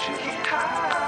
She's tired.